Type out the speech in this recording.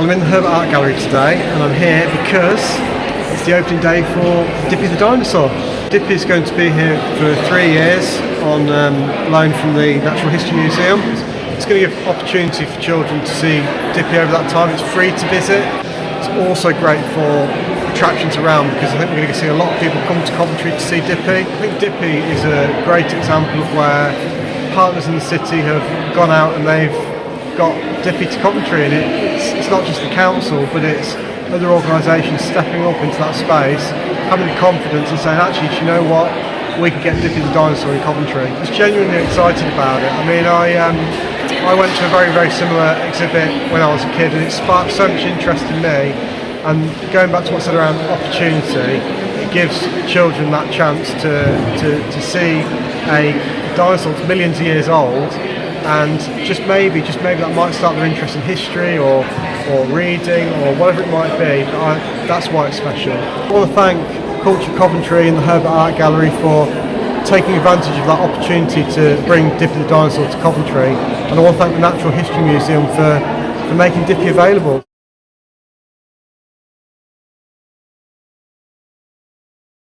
Well, I'm in the Herbert Art Gallery today and I'm here because it's the opening day for Dippy the Dinosaur. Dippy is going to be here for three years on um, loan from the Natural History Museum. It's going to give opportunity for children to see Dippy over that time. It's free to visit. It's also great for attractions around because I think we're going to see a lot of people come to Coventry to see Dippy. I think Dippy is a great example of where partners in the city have gone out and they've got to Coventry and it's, it's not just the council but it's other organisations stepping up into that space, having the confidence and saying actually do you know what, we can get Dippy the Dinosaur in Coventry. I was genuinely excited about it. I mean I um, I went to a very very similar exhibit when I was a kid and it sparked so much interest in me and going back to what I said around opportunity, it gives children that chance to, to, to see a dinosaur that's millions of years old and just maybe, just maybe that might start their interest in history or, or reading or whatever it might be. I, that's why it's special. I want to thank Culture Coventry and the Herbert Art Gallery for taking advantage of that opportunity to bring Dippy the Dinosaur to Coventry and I want to thank the Natural History Museum for, for making Dippy available.